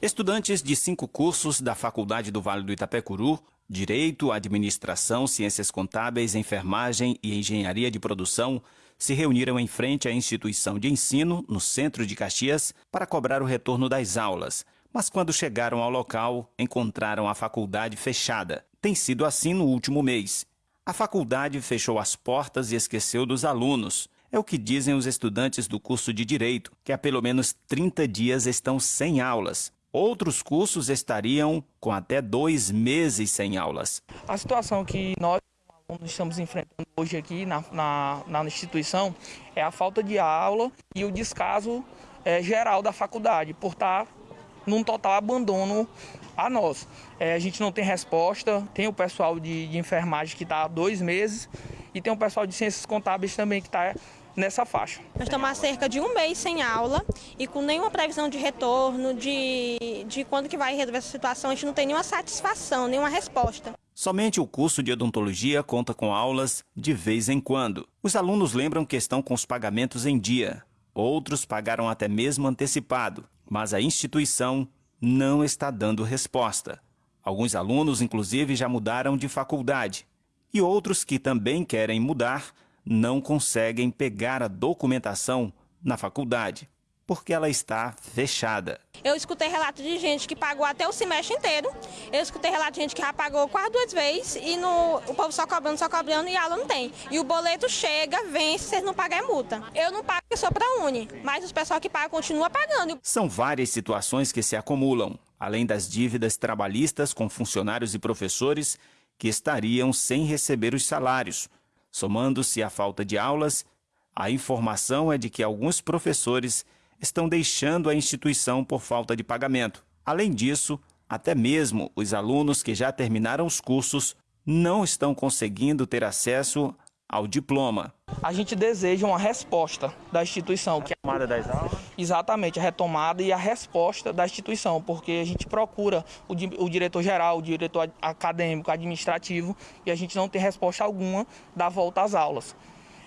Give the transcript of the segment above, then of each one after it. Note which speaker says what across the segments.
Speaker 1: Estudantes de cinco cursos da Faculdade do Vale do Itapecuru, Direito, Administração, Ciências Contábeis, Enfermagem e Engenharia de Produção, se reuniram em frente à instituição de ensino, no centro de Caxias, para cobrar o retorno das aulas. Mas quando chegaram ao local, encontraram a faculdade fechada. Tem sido assim no último mês. A faculdade fechou as portas e esqueceu dos alunos. É o que dizem os estudantes do curso de Direito, que há pelo menos 30 dias estão sem aulas. Outros cursos estariam com até dois meses sem aulas.
Speaker 2: A situação que nós estamos enfrentando hoje aqui na, na, na, instituição é a falta de aula e o descaso é, geral da faculdade, por estar num total abandono a nós. É, a gente não tem resposta, tem o pessoal de, de enfermagem que está há dois meses e tem o pessoal de ciências contábeis também que está nessa faixa.
Speaker 3: Nós estamos há cerca de um mês sem aula e com nenhuma previsão de retorno, de, de quando que vai resolver essa situação, a gente não tem nenhuma satisfação, nenhuma resposta.
Speaker 1: Somente o curso de odontologia conta com aulas de vez em quando. Os alunos lembram que estão com os pagamentos em dia. Outros pagaram até mesmo antecipado, mas a instituição não está dando resposta. Alguns alunos, inclusive, já mudaram de faculdade. E outros que também querem mudar não conseguem pegar a documentação na faculdade, porque ela está fechada.
Speaker 3: Eu escutei relatos de gente que pagou até o semestre inteiro, eu escutei relatos de gente que já pagou quase duas vezes e no, o povo só cobrando, só cobrando e a aula não tem. E o boleto chega, vem, se vocês não pagar é multa. Eu não pago, sou para Uni, mas os pessoal que pagam continua pagando.
Speaker 1: São várias situações que se acumulam, além das dívidas trabalhistas com funcionários e professores que estariam sem receber os salários, Somando-se à falta de aulas, a informação é de que alguns professores estão deixando a instituição por falta de pagamento. Além disso, até mesmo os alunos que já terminaram os cursos não estão conseguindo ter acesso ao diploma.
Speaker 2: A gente deseja uma resposta da instituição.
Speaker 1: A retomada das aulas?
Speaker 2: Exatamente, a retomada e a resposta da instituição, porque a gente procura o, o diretor-geral, o diretor acadêmico, administrativo, e a gente não tem resposta alguma da volta às aulas.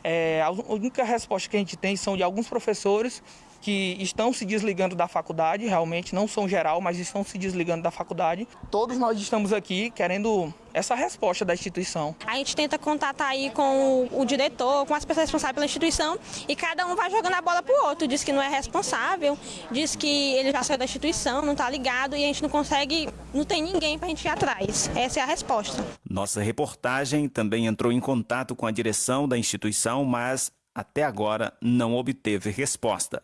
Speaker 2: É, a única resposta que a gente tem são de alguns professores que estão se desligando da faculdade, realmente não são geral, mas estão se desligando da faculdade. Todos nós estamos aqui querendo essa resposta da instituição.
Speaker 3: A gente tenta contatar aí com o, diretor, com as pessoas responsáveis pela instituição e cada um vai jogando a bola pro outro, diz que não é responsável, diz que ele já saiu da instituição, não tá ligado e a gente não consegue, não tem ninguém pra gente ir atrás. Essa é a resposta.
Speaker 1: Nossa reportagem também entrou em contato com a direção da instituição, mas até agora não obteve resposta.